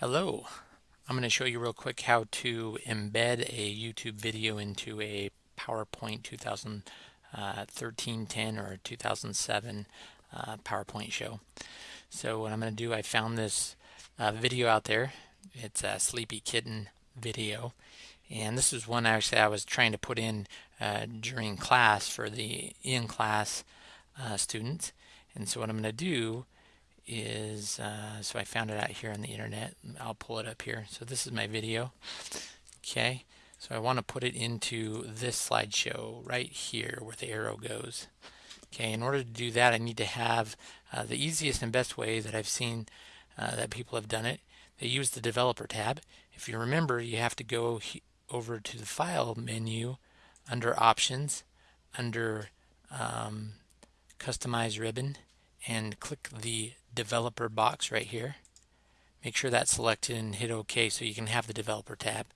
Hello, I'm going to show you real quick how to embed a YouTube video into a PowerPoint 2013 10 or 2007 uh, PowerPoint show. So what I'm going to do, I found this uh, video out there. It's a Sleepy Kitten video. And this is one actually I was trying to put in uh, during class for the in-class uh, students. And so what I'm going to do is, uh, so I found it out here on the internet. I'll pull it up here. So this is my video. Okay, so I want to put it into this slideshow right here where the arrow goes. Okay, in order to do that, I need to have uh, the easiest and best way that I've seen uh, that people have done it. They use the Developer tab. If you remember, you have to go over to the File menu under Options, under um, Customize Ribbon, and click the developer box right here. Make sure that's selected and hit OK so you can have the developer tab.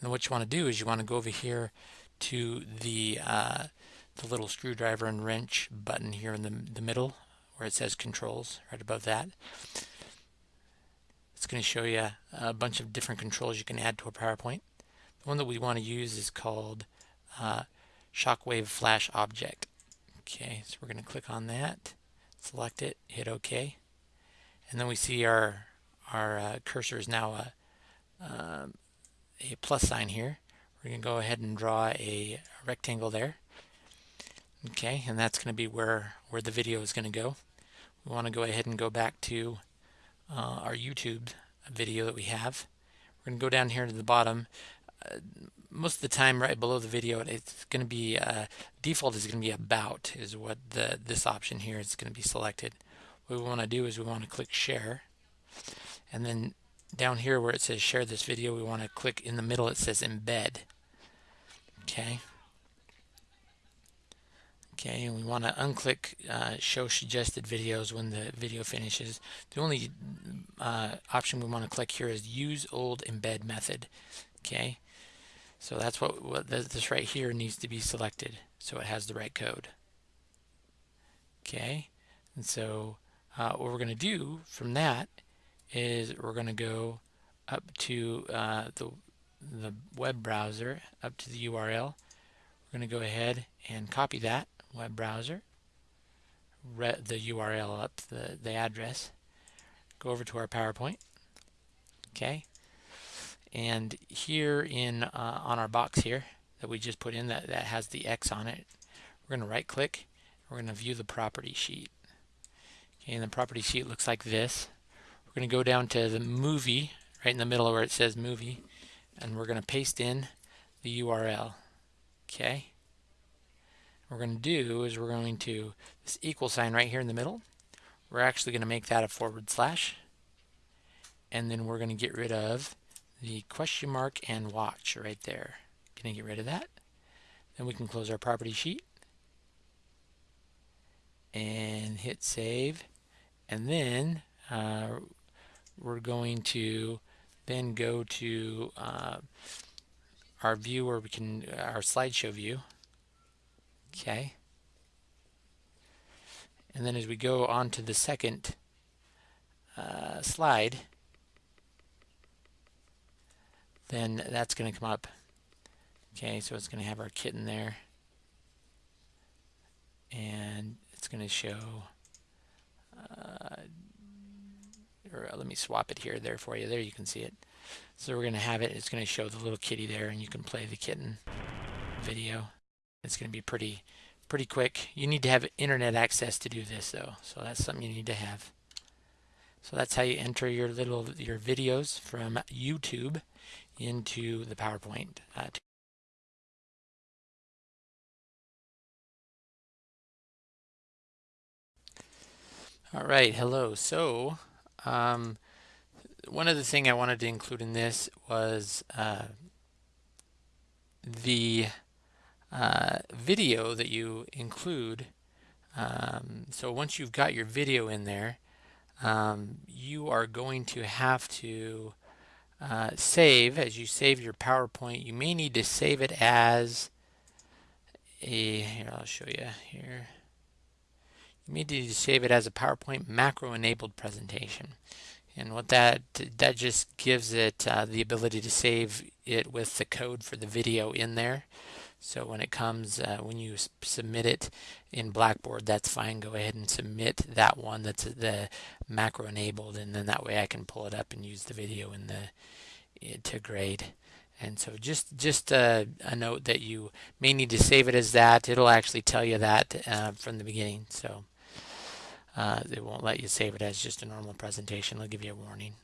And what you want to do is you want to go over here to the uh, the little screwdriver and wrench button here in the, the middle where it says controls right above that. It's going to show you a bunch of different controls you can add to a PowerPoint. The one that we want to use is called uh, Shockwave Flash Object. Okay, so we're going to click on that select it, hit OK, and then we see our our uh, cursor is now a, uh, a plus sign here. We're going to go ahead and draw a rectangle there. Okay, and that's going to be where where the video is going to go. We want to go ahead and go back to uh, our YouTube video that we have. We're going to go down here to the bottom. Uh, most of the time right below the video it's going to be uh, default is going to be about is what the this option here is going to be selected. What we want to do is we want to click share. And then down here where it says share this video we want to click in the middle it says embed. Okay. Okay and we want to unclick uh, show suggested videos when the video finishes. The only uh, option we want to click here is use old embed method. Okay so that's what, what this right here needs to be selected so it has the right code. Okay, and so uh, what we're going to do from that is we're going to go up to uh, the, the web browser, up to the URL. We're going to go ahead and copy that web browser, the URL up, the, the address, go over to our PowerPoint. Okay, and here in uh, on our box here that we just put in that, that has the X on it, we're going to right click. We're going to view the property sheet. Okay, and the property sheet looks like this. We're going to go down to the movie right in the middle where it says movie and we're going to paste in the URL. Okay. What we're going to do is we're going to this equal sign right here in the middle. We're actually going to make that a forward slash and then we're going to get rid of the question mark and watch right there. Gonna get rid of that. Then we can close our property sheet and hit save. And then uh, we're going to then go to uh, our view where we can, our slideshow view. Okay. And then as we go on to the second uh, slide, then that's going to come up. Okay, so it's going to have our kitten there. And it's going to show, uh, or let me swap it here, there for you. There you can see it. So we're going to have it, it's going to show the little kitty there and you can play the kitten video. It's going to be pretty, pretty quick. You need to have internet access to do this though. So that's something you need to have. So that's how you enter your little, your videos from YouTube into the PowerPoint. Uh, All right, hello. So, um, one of the thing I wanted to include in this was uh, the uh, video that you include. Um, so once you've got your video in there, um, you are going to have to uh, save, as you save your PowerPoint, you may need to save it as a, here I'll show you here. You may need to save it as a PowerPoint macro enabled presentation. And what that that just gives it uh, the ability to save it with the code for the video in there. So when it comes, uh, when you submit it in Blackboard, that's fine. Go ahead and submit that one that's the macro enabled, and then that way I can pull it up and use the video in the to grade. And so just just a, a, note that you may need to save it as that. It'll actually tell you that uh, from the beginning. So uh, it won't let you save it as just a normal presentation. It'll give you a warning.